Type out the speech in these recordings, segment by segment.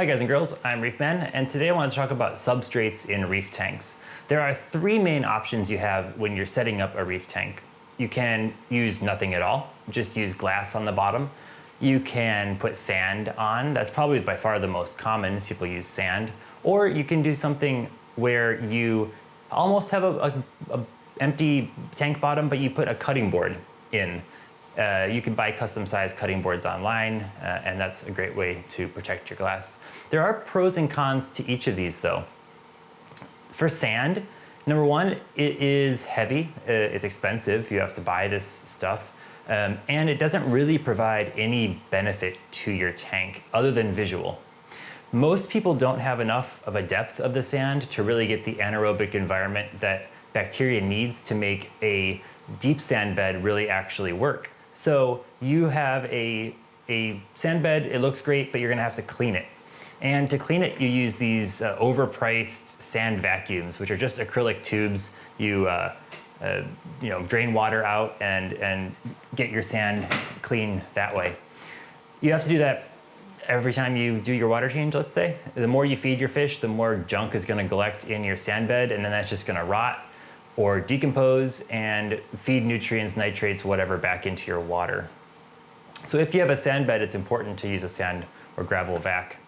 Hi guys and girls, I'm Reefman, and today I want to talk about substrates in reef tanks. There are three main options you have when you're setting up a reef tank. You can use nothing at all, just use glass on the bottom. You can put sand on, that's probably by far the most common, people use sand. Or you can do something where you almost have a, a, a empty tank bottom, but you put a cutting board in. Uh, you can buy custom sized cutting boards online, uh, and that's a great way to protect your glass. There are pros and cons to each of these though. For sand, number one, it is heavy, uh, it's expensive, you have to buy this stuff, um, and it doesn't really provide any benefit to your tank other than visual. Most people don't have enough of a depth of the sand to really get the anaerobic environment that bacteria needs to make a deep sand bed really actually work. So you have a, a sand bed, it looks great, but you're gonna have to clean it. And to clean it, you use these uh, overpriced sand vacuums, which are just acrylic tubes. You, uh, uh, you know, drain water out and, and get your sand clean that way. You have to do that every time you do your water change, let's say. The more you feed your fish, the more junk is gonna collect in your sand bed, and then that's just gonna rot or decompose and feed nutrients, nitrates, whatever back into your water. So if you have a sand bed, it's important to use a sand or gravel vac.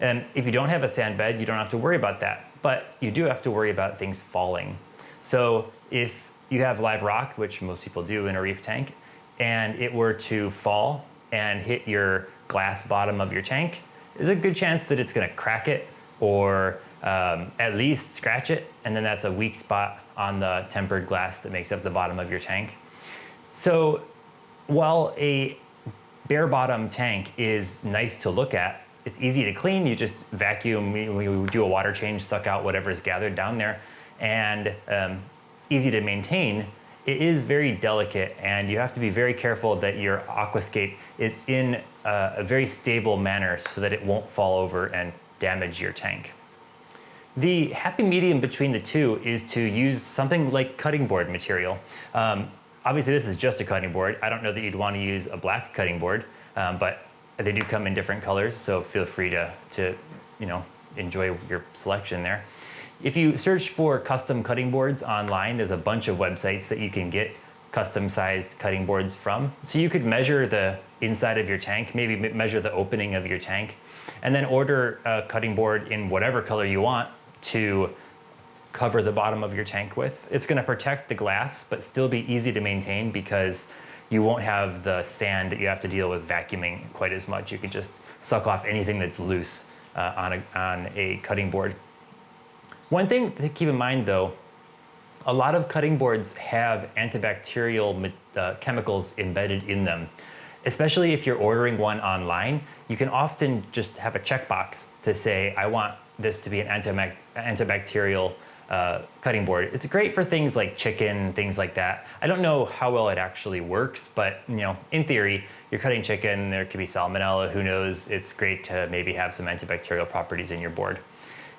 And if you don't have a sand bed, you don't have to worry about that, but you do have to worry about things falling. So if you have live rock, which most people do in a reef tank, and it were to fall and hit your glass bottom of your tank, there's a good chance that it's gonna crack it or um, at least scratch it, and then that's a weak spot on the tempered glass that makes up the bottom of your tank. So while a bare bottom tank is nice to look at, it's easy to clean. You just vacuum, we do a water change, suck out whatever is gathered down there, and um, easy to maintain. It is very delicate and you have to be very careful that your aquascape is in a, a very stable manner so that it won't fall over and damage your tank. The happy medium between the two is to use something like cutting board material. Um, obviously this is just a cutting board. I don't know that you'd want to use a black cutting board, um, but they do come in different colors, so feel free to, to you know, enjoy your selection there. If you search for custom cutting boards online, there's a bunch of websites that you can get custom sized cutting boards from. So you could measure the inside of your tank, maybe measure the opening of your tank, and then order a cutting board in whatever color you want to cover the bottom of your tank with. It's gonna protect the glass, but still be easy to maintain because you won't have the sand that you have to deal with vacuuming quite as much. You can just suck off anything that's loose uh, on, a, on a cutting board. One thing to keep in mind though, a lot of cutting boards have antibacterial uh, chemicals embedded in them. Especially if you're ordering one online, you can often just have a checkbox to say, I want this to be an antibacterial uh, cutting board. It's great for things like chicken, things like that. I don't know how well it actually works, but you know, in theory, you're cutting chicken, there could be salmonella, who knows. It's great to maybe have some antibacterial properties in your board.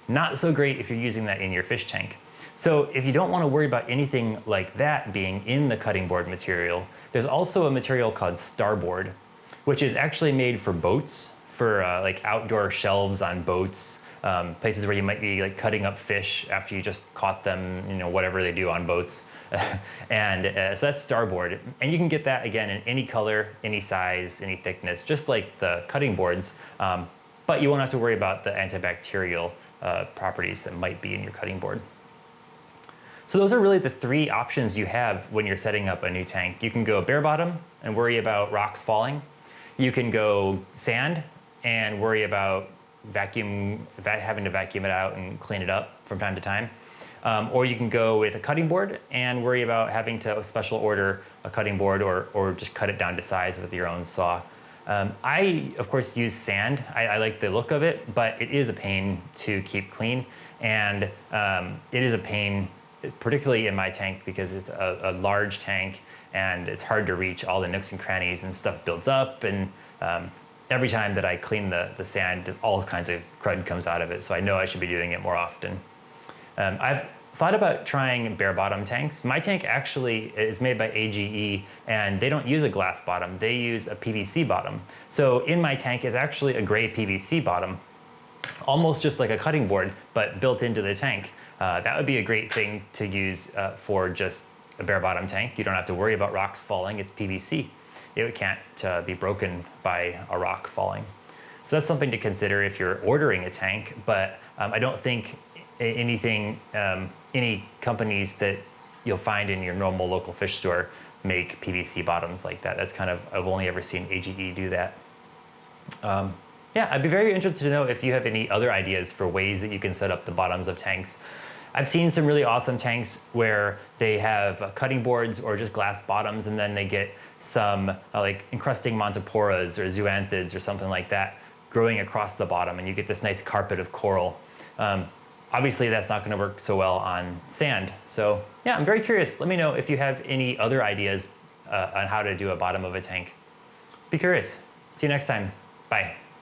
Not so great if you're using that in your fish tank. So if you don't want to worry about anything like that being in the cutting board material, there's also a material called starboard, which is actually made for boats, for uh, like outdoor shelves on boats, um, places where you might be like cutting up fish after you just caught them, you know, whatever they do on boats. and uh, so that's starboard. And you can get that again in any color, any size, any thickness, just like the cutting boards. Um, but you won't have to worry about the antibacterial uh, properties that might be in your cutting board. So those are really the three options you have when you're setting up a new tank. You can go bare bottom and worry about rocks falling. You can go sand and worry about vacuum, having to vacuum it out and clean it up from time to time. Um, or you can go with a cutting board and worry about having to special order a cutting board or, or just cut it down to size with your own saw. Um, I, of course, use sand. I, I, like the look of it, but it is a pain to keep clean. And um, it is a pain, particularly in my tank, because it's a, a, large tank and it's hard to reach all the nooks and crannies and stuff builds up. And um, every time that I clean the, the sand, all kinds of crud comes out of it. So I know I should be doing it more often. Um, I've thought about trying bare bottom tanks. My tank actually is made by AGE and they don't use a glass bottom, they use a PVC bottom. So in my tank is actually a gray PVC bottom. almost just like a cutting board, but built into the tank. Uh, that would be a great thing to use uh, for just a bare bottom tank. You don't have to worry about rocks falling, it's PVC. It can't uh, be broken by a rock falling. So that's something to consider if you're ordering a tank, but um, I don't think anything, um, any companies that you'll find in your normal local fish store make PVC bottoms like that. That's kind of, I've only ever seen AGE do that. Um, yeah, I'd be very interested to know if you have any other ideas for ways that you can set up the bottoms of tanks. I've seen some really awesome tanks where they have cutting boards or just glass bottoms and then they get some uh, like encrusting montiporas or zoanthids or something like that growing across the bottom and you get this nice carpet of coral. Um, obviously that's not gonna work so well on sand. So yeah, I'm very curious. Let me know if you have any other ideas uh, on how to do a bottom of a tank. Be curious. See you next time. Bye.